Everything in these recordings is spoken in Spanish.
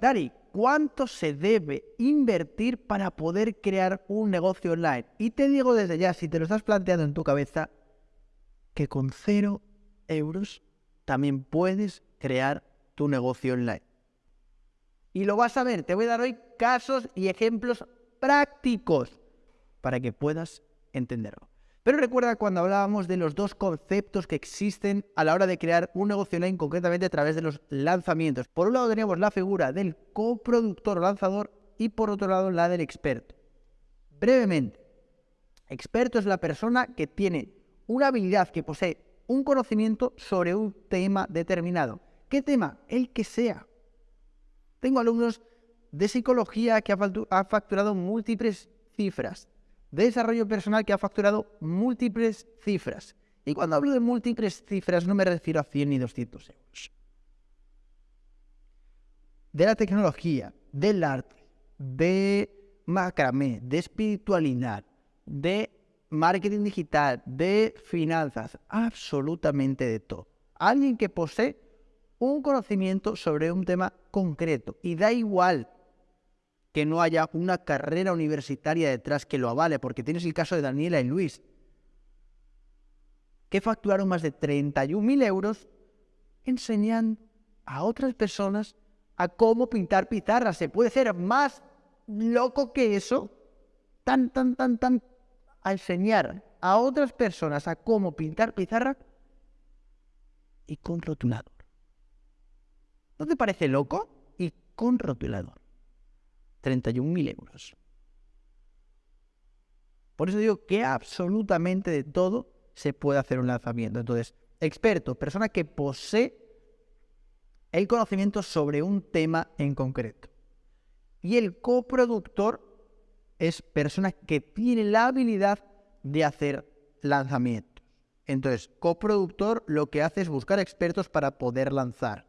Dari, ¿cuánto se debe invertir para poder crear un negocio online? Y te digo desde ya, si te lo estás planteando en tu cabeza, que con cero euros también puedes crear tu negocio online. Y lo vas a ver, te voy a dar hoy casos y ejemplos prácticos para que puedas entenderlo. Pero recuerda cuando hablábamos de los dos conceptos que existen a la hora de crear un negocio online, concretamente a través de los lanzamientos. Por un lado teníamos la figura del coproductor o lanzador y por otro lado la del experto. Brevemente, experto es la persona que tiene una habilidad, que posee un conocimiento sobre un tema determinado. ¿Qué tema? El que sea. Tengo alumnos de psicología que han facturado múltiples cifras de desarrollo personal que ha facturado múltiples cifras. Y cuando hablo de múltiples cifras no me refiero a 100 ni 200 euros. De la tecnología, del arte, de macramé, de espiritualidad, de marketing digital, de finanzas, absolutamente de todo. Alguien que posee un conocimiento sobre un tema concreto y da igual que no haya una carrera universitaria detrás que lo avale, porque tienes el caso de Daniela y Luis, que facturaron más de 31.000 euros enseñando a otras personas a cómo pintar pizarras. Se puede ser más loco que eso, tan, tan, tan, tan, a enseñar a otras personas a cómo pintar pizarra y con rotulador. ¿No te parece loco? Y con rotulador. 31.000 euros. Por eso digo que absolutamente de todo se puede hacer un lanzamiento. Entonces, experto, persona que posee el conocimiento sobre un tema en concreto. Y el coproductor es persona que tiene la habilidad de hacer lanzamientos. Entonces, coproductor lo que hace es buscar expertos para poder lanzar.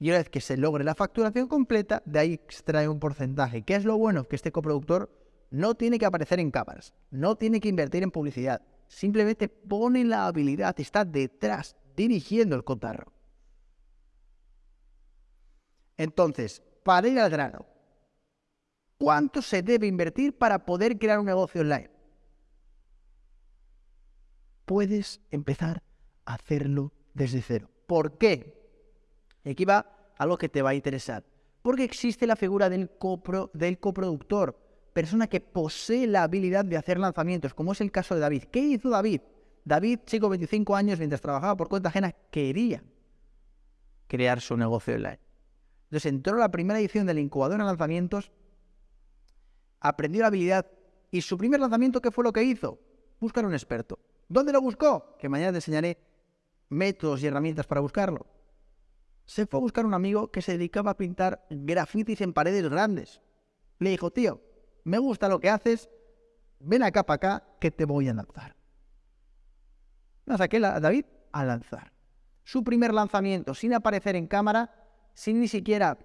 Y una vez que se logre la facturación completa, de ahí extrae un porcentaje. ¿Qué es lo bueno? Que este coproductor no tiene que aparecer en cámaras, no tiene que invertir en publicidad, simplemente pone la habilidad, está detrás, dirigiendo el cotarro. Entonces, para ir al grano, ¿cuánto se debe invertir para poder crear un negocio online? Puedes empezar a hacerlo desde cero. ¿Por qué? Y aquí va algo que te va a interesar. Porque existe la figura del, del coproductor, persona que posee la habilidad de hacer lanzamientos, como es el caso de David. ¿Qué hizo David? David, chico, 25 años, mientras trabajaba por cuenta ajena, quería crear su negocio online. Entonces entró a la primera edición del incubador de lanzamientos, aprendió la habilidad y su primer lanzamiento, ¿qué fue lo que hizo? Buscar un experto. ¿Dónde lo buscó? Que mañana te enseñaré métodos y herramientas para buscarlo se fue a buscar un amigo que se dedicaba a pintar grafitis en paredes grandes. Le dijo, tío, me gusta lo que haces, ven acá para acá que te voy a lanzar. Me saqué a David a lanzar. Su primer lanzamiento, sin aparecer en cámara, sin ni siquiera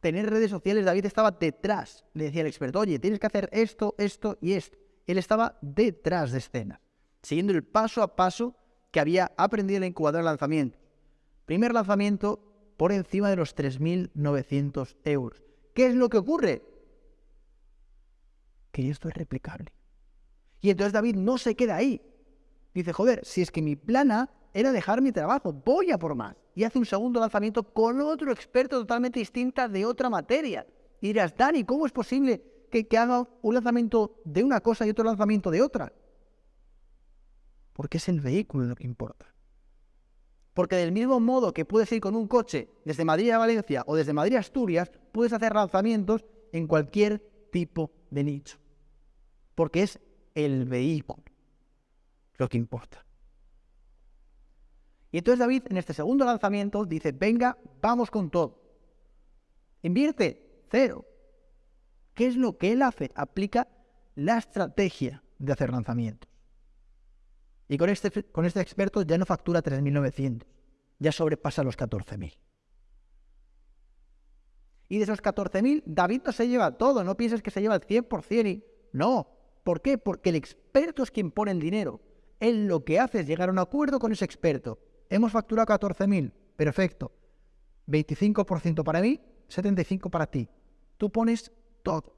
tener redes sociales, David estaba detrás. Le decía el experto, oye, tienes que hacer esto, esto y esto. Él estaba detrás de escena, siguiendo el paso a paso que había aprendido en la incubadora de lanzamiento. Primer lanzamiento por encima de los 3.900 euros. ¿Qué es lo que ocurre? Que esto es replicable. Y entonces David no se queda ahí. Dice, joder, si es que mi plana era dejar mi trabajo, voy a por más. Y hace un segundo lanzamiento con otro experto totalmente distinta de otra materia. Y dirás, Dani, ¿cómo es posible que, que haga un lanzamiento de una cosa y otro lanzamiento de otra? Porque es el vehículo lo que importa. Porque del mismo modo que puedes ir con un coche desde Madrid a Valencia o desde Madrid a Asturias, puedes hacer lanzamientos en cualquier tipo de nicho. Porque es el vehículo lo que importa. Y entonces David en este segundo lanzamiento dice, venga, vamos con todo. Invierte cero. ¿Qué es lo que él hace? Aplica la estrategia de hacer lanzamientos. Y con este, con este experto ya no factura 3.900, ya sobrepasa los 14.000. Y de esos 14.000, David no se lleva todo, no pienses que se lleva el 100% y... No, ¿por qué? Porque el experto es quien pone el dinero. Él lo que hace es llegar a un acuerdo con ese experto. Hemos facturado 14.000, perfecto. 25% para mí, 75 para ti. Tú pones todo.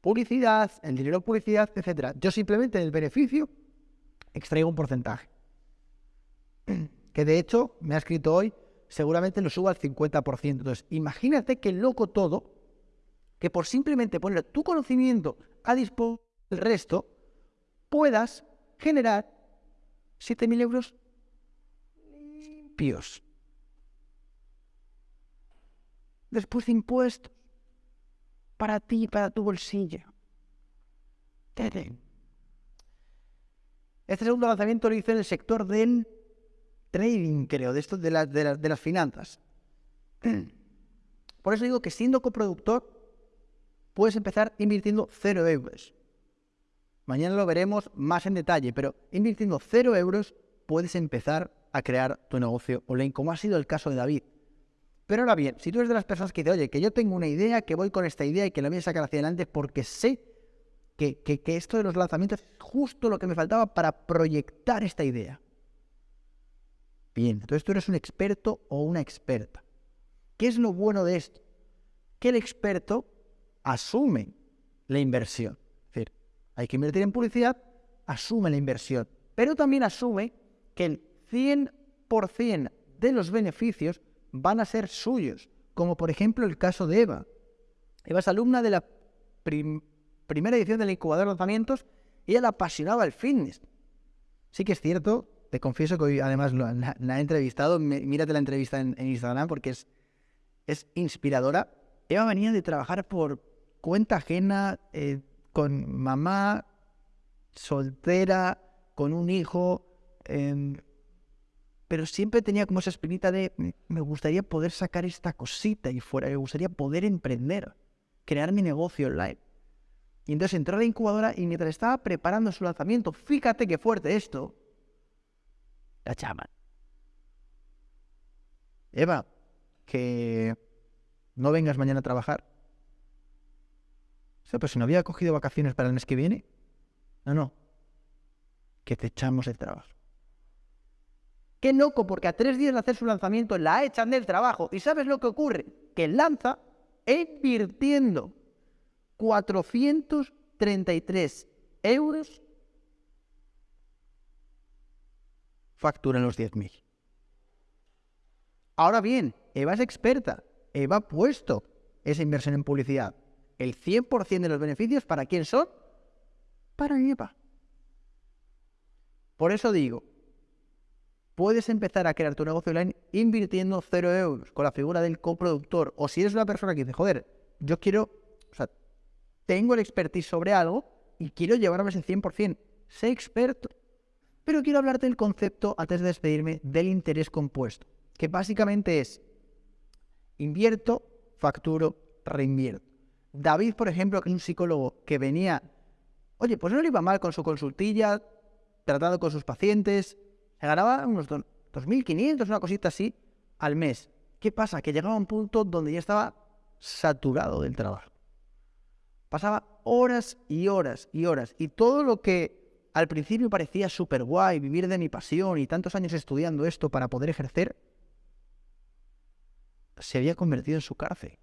Publicidad, el dinero publicidad, etc. Yo simplemente del beneficio extraigo un porcentaje. Que de hecho me ha escrito hoy, seguramente lo subo al 50%. Entonces, imagínate que loco todo, que por simplemente poner tu conocimiento a disposición del resto, puedas generar 7.000 euros limpios. Después de impuestos. Para ti, para tu bolsillo. Este segundo lanzamiento lo hice en el sector del trading, creo, de, esto, de, las finanzas. Por eso digo que siendo coproductor, puedes empezar invirtiendo 0 euros. Mañana lo veremos más en detalle, pero invirtiendo 0 euros puedes empezar a crear tu negocio online, como ha sido el caso de David. Pero ahora bien, si tú eres de las personas que dice, oye, que yo tengo una idea, que voy con esta idea y que la voy a sacar hacia adelante porque sé que, esto de los lanzamientos es justo lo que me faltaba para proyectar esta idea. Bien, entonces tú eres un experto o una experta. ¿Qué es lo bueno de esto? Que el experto asume la inversión. Es decir, hay que invertir en publicidad, asume la inversión, pero también asume que el 100% de los beneficios van a ser suyos, como por ejemplo el caso de Eva. Eva es alumna de la primera edición del incubador de lanzamientos y le apasionaba el fitness. Sí que es cierto, te confieso que hoy además la, he entrevistado, mírate la entrevista en, Instagram porque es, es inspiradora. Eva venía de trabajar por cuenta ajena, eh, con mamá, soltera, con un hijo, em, pero siempre tenía como esa espinita de me gustaría poder sacar esta cosita y fuera, me gustaría poder emprender, crear mi negocio online. Y entonces entró a la incubadora y mientras estaba preparando su lanzamiento, fíjate qué fuerte esto, la llaman. Eva, que no vengas mañana a trabajar. O sea, pues si no había cogido vacaciones para el mes que viene. No, no. Que te echamos el trabajo. Qué loco, porque a tres días de hacer su lanzamiento la echan del trabajo. ¿Y sabes lo que ocurre? Que lanza invirtiendo 433 euros, factura en los 10.000. Ahora bien, Eva es experta. Eva ha puesto esa inversión en publicidad. El 100% de los beneficios, ¿para quién son? Para Eva. Por eso digo, puedes empezar a crear tu negocio online invirtiendo 0 euros con la figura del coproductor. O si eres una persona que dice, joder, yo quiero, tengo el expertise sobre algo y quiero llevarme ese 100%. Sé experto. Pero quiero hablarte del concepto, antes de despedirme, del interés compuesto, que básicamente es invierto, facturo, reinvierto. David, por ejemplo, que es un psicólogo que venía, oye, pues no le iba mal con su consultilla, tratado con sus pacientes, se ganaba unos 2.500, una cosita así, al mes. ¿Qué pasa? Que llegaba a un punto donde ya estaba saturado del trabajo. Pasaba horas y horas y horas. Y todo lo que al principio parecía súper guay, vivir de mi pasión y tantos años estudiando esto para poder ejercer, se había convertido en su cárcel.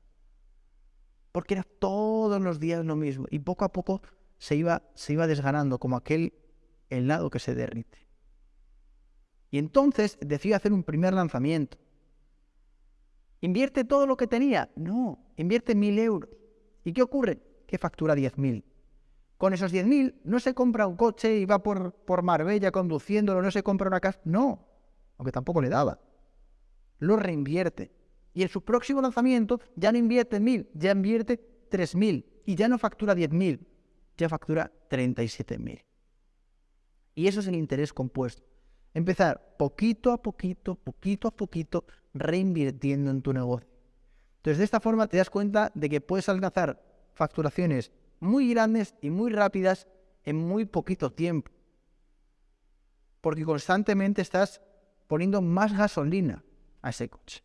Porque era todos los días lo mismo. Y poco a poco se iba, se iba desganando como aquel helado que se derrite. Y entonces decidió hacer un primer lanzamiento. ¿Invierte todo lo que tenía? No, invierte mil euros. ¿Y qué ocurre? Que factura 10.000. Con esos 10.000 no se compra un coche y va por, por Marbella conduciéndolo, no se compra una casa. No, aunque tampoco le daba. Lo reinvierte. Y en su próximo lanzamiento ya no invierte mil, ya invierte 3.000. Y ya no factura 10.000, ya factura 37.000. Y eso es el interés compuesto. Empezar poquito a poquito, poquito a poquito, reinvirtiendo en tu negocio. Entonces, de esta forma te das cuenta de que puedes alcanzar facturaciones muy grandes y muy rápidas en muy poquito tiempo. Porque constantemente estás poniendo más gasolina a ese coche.